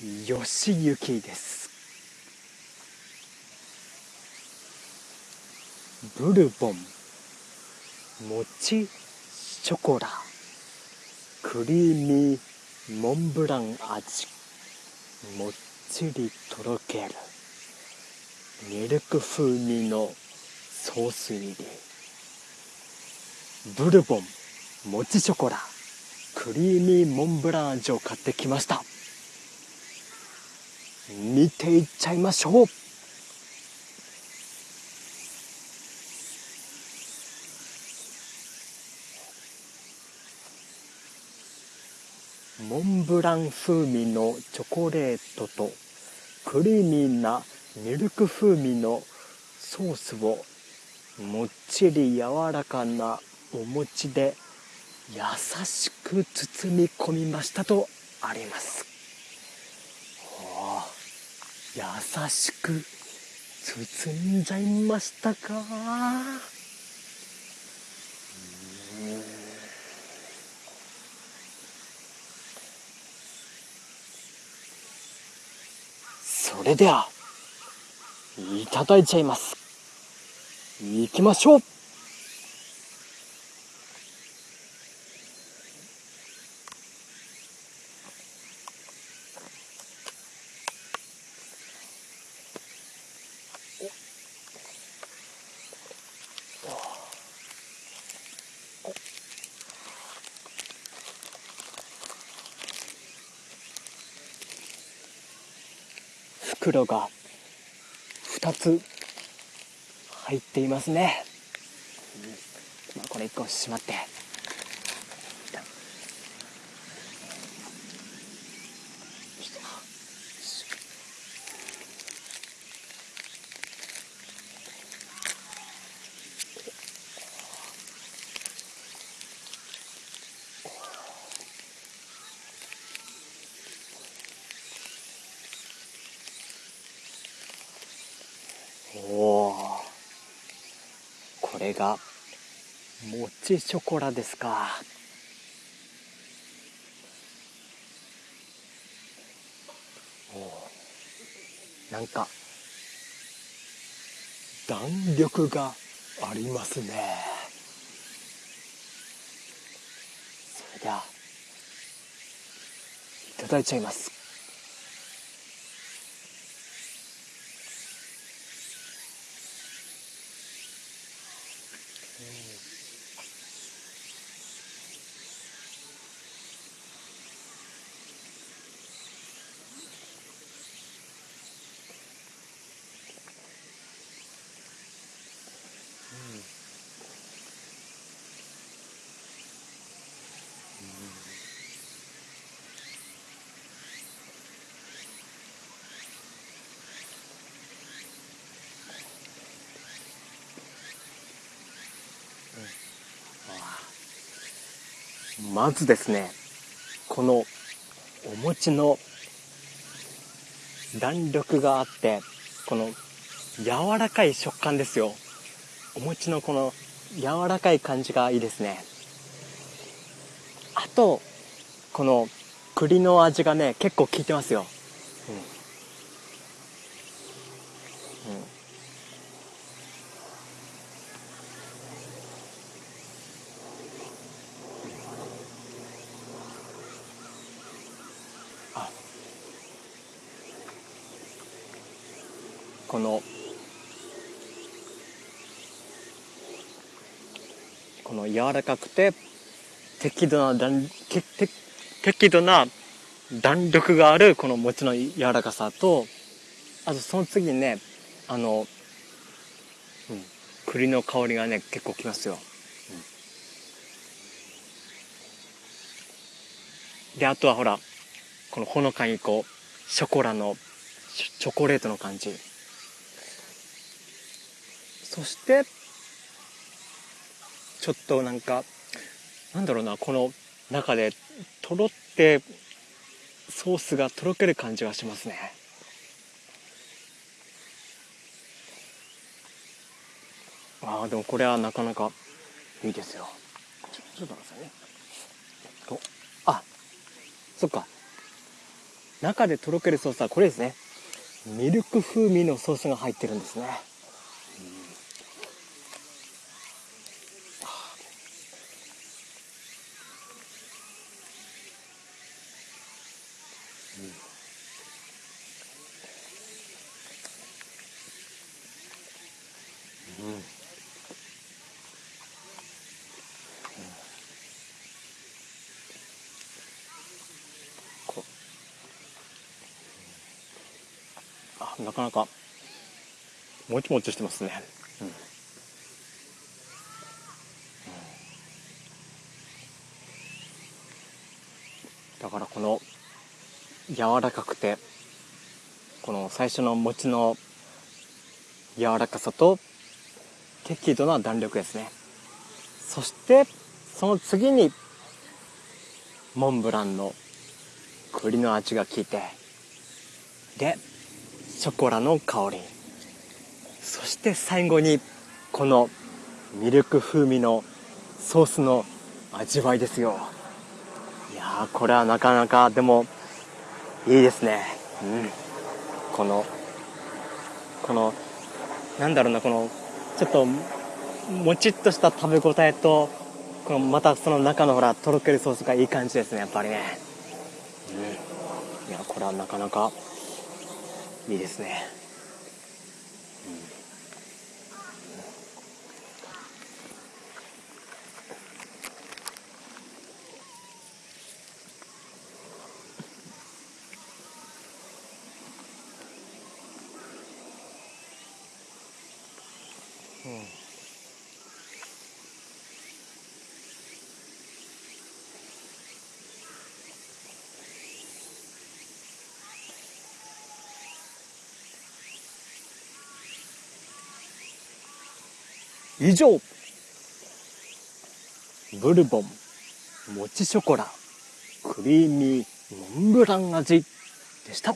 吉行です。ブルボン。餅ショコラ。クリーミーモンブラン味。もっちりとろける。ミルク風味のソース入り。ブルボンもちショコラ。クリーミーモンブラン味を買ってきました。見ていっちゃいましょう。モンブラン風味のチョコレートとクリーミーなミルク風味のソースをもっちり柔らかなお餅で優しく包み込みましたとあります。優しく包んじゃいましたか？それではいただいちゃいます。いきましょう。袋が2つ入っていますね、まあ、これ1個しまって。おおこれがもちショコラですか。おなんか弾力がありますね。それではいただいちゃいます。まずですねこのお餅の弾力があってこの柔らかい食感ですよ。お餅のこの柔らかい感じがいいですね。とこの栗の味がね結構効いてますよ、うん。うん。このこの柔らかくて適度な弾けて適度な弾力があるこの餅の柔らかさとあとその次にねあの、うん、栗の香りがね結構きますよ、うん、であとはほらこのほのかにこうショコラのチョコレートの感じ。そしてちょっとなんかなんだろうなこの中でとろってソースがとろける感じがしますね。ああでもこれはなかなかいいですよ。ちょっと待ってくださいね。とあそっか。中でとろけるソースはこれですね。ミルク風味のソースが入ってるんですね、うん。うん。あなかなか。もちもちしてますね、うん。だからこの柔らかくてこの最初の餅の柔らかさと適度な弾力ですね。そしてその次にモンブランの栗の味が効いてでショコラの香り。そして最後にこのミルク風味のソースの味わいですよ。いやーこれはなかなかでもいいですね。うん。このこのなんだろうなこのちょっともちっとした食べ応えとこのまたその中のほらとろけるソースがいい感じですねやっぱりね。うん。いやこれはなかなかいいですね、以上ブルボンもちショコラクリーミーモンブラン味でした。